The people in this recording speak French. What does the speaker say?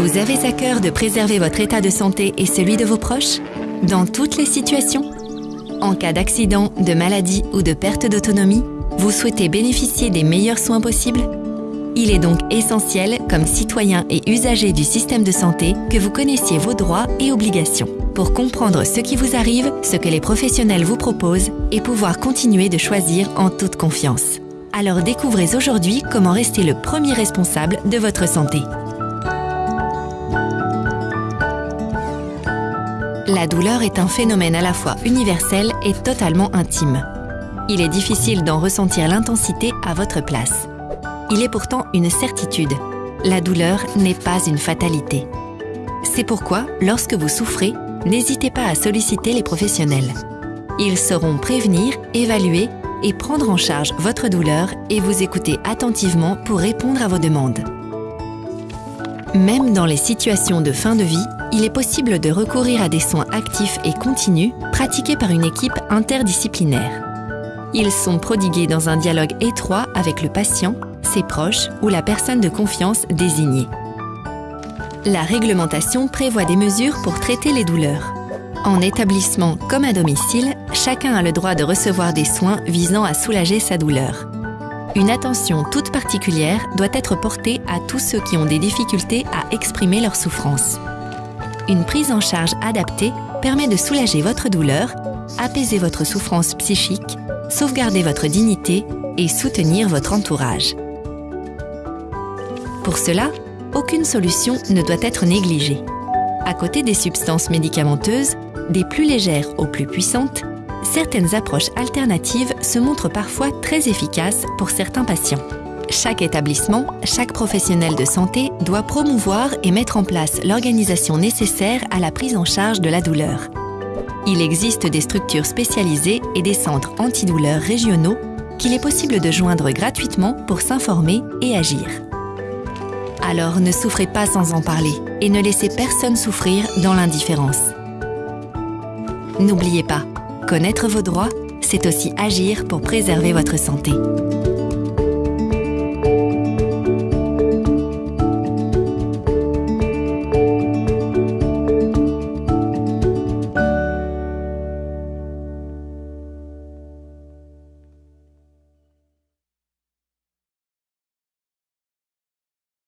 Vous avez à cœur de préserver votre état de santé et celui de vos proches? Dans toutes les situations? En cas d'accident, de maladie ou de perte d'autonomie, vous souhaitez bénéficier des meilleurs soins possibles? Il est donc essentiel, comme citoyen et usager du système de santé, que vous connaissiez vos droits et obligations pour comprendre ce qui vous arrive, ce que les professionnels vous proposent et pouvoir continuer de choisir en toute confiance. Alors découvrez aujourd'hui comment rester le premier responsable de votre santé. La douleur est un phénomène à la fois universel et totalement intime. Il est difficile d'en ressentir l'intensité à votre place. Il est pourtant une certitude. La douleur n'est pas une fatalité. C'est pourquoi, lorsque vous souffrez, n'hésitez pas à solliciter les professionnels. Ils sauront prévenir, évaluer et prendre en charge votre douleur et vous écouter attentivement pour répondre à vos demandes. Même dans les situations de fin de vie, il est possible de recourir à des soins actifs et continus pratiqués par une équipe interdisciplinaire. Ils sont prodigués dans un dialogue étroit avec le patient, ses proches ou la personne de confiance désignée. La réglementation prévoit des mesures pour traiter les douleurs. En établissement comme à domicile, chacun a le droit de recevoir des soins visant à soulager sa douleur. Une attention toute particulière doit être portée à tous ceux qui ont des difficultés à exprimer leur souffrance. Une prise en charge adaptée permet de soulager votre douleur, apaiser votre souffrance psychique, sauvegarder votre dignité et soutenir votre entourage. Pour cela, aucune solution ne doit être négligée. À côté des substances médicamenteuses, des plus légères aux plus puissantes, certaines approches alternatives se montrent parfois très efficaces pour certains patients. Chaque établissement, chaque professionnel de santé doit promouvoir et mettre en place l'organisation nécessaire à la prise en charge de la douleur. Il existe des structures spécialisées et des centres antidouleurs régionaux qu'il est possible de joindre gratuitement pour s'informer et agir. Alors ne souffrez pas sans en parler et ne laissez personne souffrir dans l'indifférence. N'oubliez pas, connaître vos droits, c'est aussi agir pour préserver votre santé.